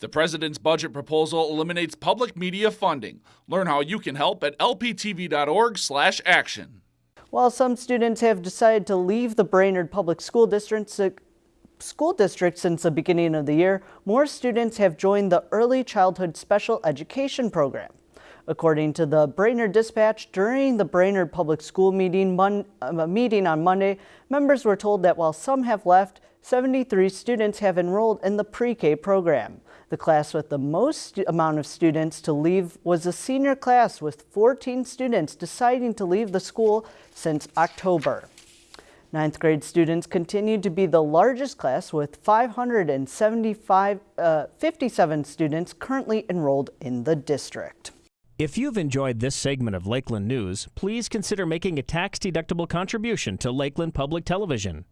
The president's budget proposal eliminates public media funding. Learn how you can help at lptv.org/action. While some students have decided to leave the Brainerd Public School District, school district since the beginning of the year, more students have joined the Early Childhood Special Education Program. According to the Brainerd Dispatch, during the Brainerd Public School meeting, mon, uh, meeting on Monday, members were told that while some have left, 73 students have enrolled in the pre-K program. The class with the most amount of students to leave was a senior class with 14 students deciding to leave the school since October. Ninth grade students continued to be the largest class with 575, uh, 57 students currently enrolled in the district. If you've enjoyed this segment of Lakeland News, please consider making a tax-deductible contribution to Lakeland Public Television.